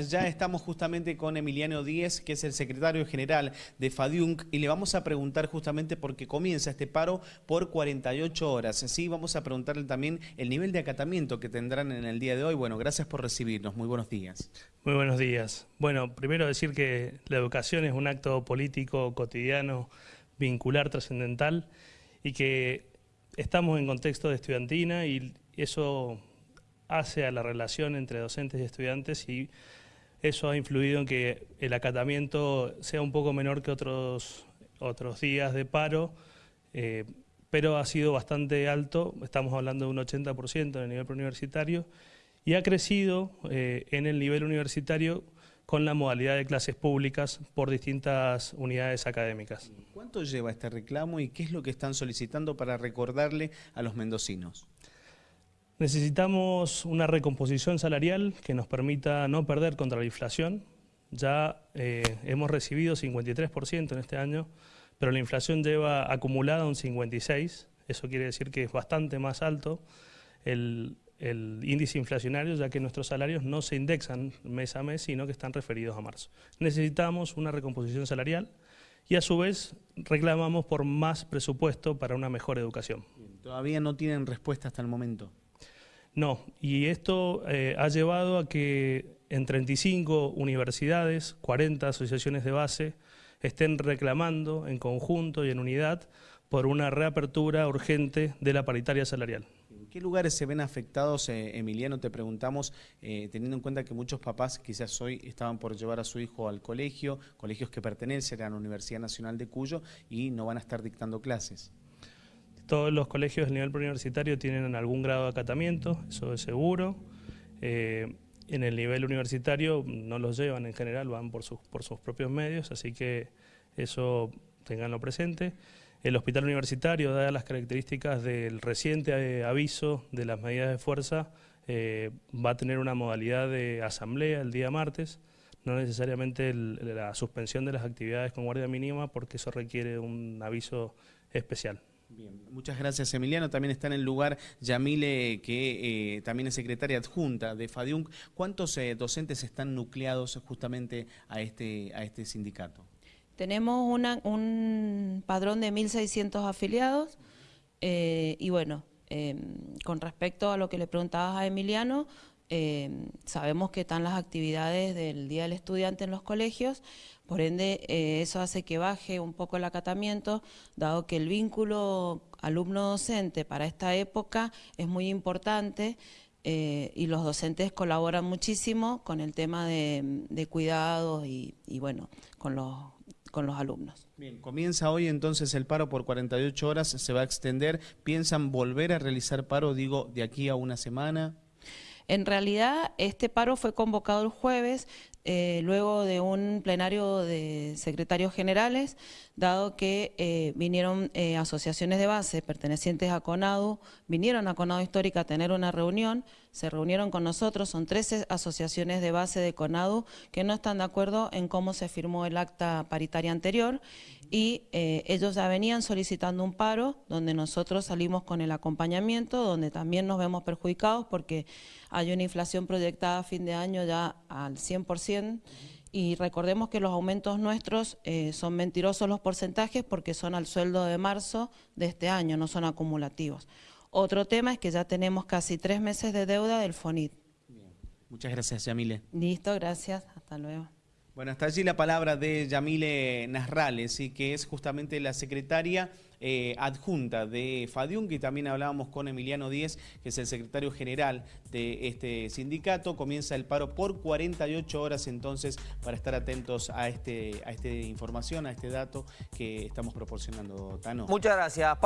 Ya estamos justamente con Emiliano Díez, que es el secretario general de FADIUNC, y le vamos a preguntar justamente por qué comienza este paro por 48 horas. Sí, vamos a preguntarle también el nivel de acatamiento que tendrán en el día de hoy. Bueno, gracias por recibirnos. Muy buenos días. Muy buenos días. Bueno, primero decir que la educación es un acto político cotidiano, vincular, trascendental, y que estamos en contexto de estudiantina y eso hace a la relación entre docentes y estudiantes y eso ha influido en que el acatamiento sea un poco menor que otros, otros días de paro, eh, pero ha sido bastante alto, estamos hablando de un 80% en el nivel universitario, y ha crecido eh, en el nivel universitario con la modalidad de clases públicas por distintas unidades académicas. ¿Cuánto lleva este reclamo y qué es lo que están solicitando para recordarle a los mendocinos? Necesitamos una recomposición salarial que nos permita no perder contra la inflación. Ya eh, hemos recibido 53% en este año, pero la inflación lleva acumulada un 56%. Eso quiere decir que es bastante más alto el, el índice inflacionario, ya que nuestros salarios no se indexan mes a mes, sino que están referidos a marzo. Necesitamos una recomposición salarial y a su vez reclamamos por más presupuesto para una mejor educación. ¿Todavía no tienen respuesta hasta el momento? No, y esto eh, ha llevado a que en 35 universidades, 40 asociaciones de base, estén reclamando en conjunto y en unidad por una reapertura urgente de la paritaria salarial. ¿En qué lugares se ven afectados, eh, Emiliano? Te preguntamos, eh, teniendo en cuenta que muchos papás quizás hoy estaban por llevar a su hijo al colegio, colegios que pertenecen a la Universidad Nacional de Cuyo y no van a estar dictando clases. Todos los colegios del nivel preuniversitario tienen algún grado de acatamiento, eso es seguro. Eh, en el nivel universitario no los llevan en general, van por sus, por sus propios medios, así que eso tenganlo presente. El hospital universitario, dadas las características del reciente eh, aviso de las medidas de fuerza, eh, va a tener una modalidad de asamblea el día martes, no necesariamente la suspensión de las actividades con guardia mínima porque eso requiere un aviso especial. Bien, muchas gracias Emiliano. También está en el lugar Yamile, que eh, también es secretaria adjunta de FADIUNC. ¿Cuántos eh, docentes están nucleados justamente a este, a este sindicato? Tenemos un padrón de 1.600 afiliados eh, y bueno, em, con respecto a lo que le preguntabas a Emiliano, em, sabemos que están las actividades del Día del Estudiante en los colegios, por ende, eh, eso hace que baje un poco el acatamiento, dado que el vínculo alumno-docente para esta época es muy importante eh, y los docentes colaboran muchísimo con el tema de, cuidados y, bueno, con los, con los alumnos. Bien, comienza hoy entonces el paro por 48 horas, se va a extender. ¿Piensan volver a realizar paro, digo, de aquí a una semana? En realidad, este paro fue convocado el jueves, eh, luego de un plenario de secretarios generales, dado que eh, vinieron eh, asociaciones de base pertenecientes a CONADU, vinieron a CONADU Histórica a tener una reunión, se reunieron con nosotros, son 13 asociaciones de base de CONADU que no están de acuerdo en cómo se firmó el acta paritaria anterior y ellos ya venían solicitando un paro donde nosotros salimos con el acompañamiento, donde también nos vemos perjudicados porque hay una inflación proyectada a fin de año ya al 100%, y recordemos que los aumentos nuestros eh, son mentirosos los porcentajes porque son al sueldo de marzo de este año, no son acumulativos. Otro tema es que ya tenemos casi tres meses de deuda del FONIT. Muchas gracias, Yamile. Listo, gracias. Hasta luego. Bueno, hasta allí la palabra de Yamile Nasrales, que es justamente la secretaria eh, adjunta de FADIUN, que también hablábamos con Emiliano Díez, que es el secretario general de este sindicato. Comienza el paro por 48 horas entonces para estar atentos a, este, a esta información, a este dato que estamos proporcionando, Tano. Muchas gracias.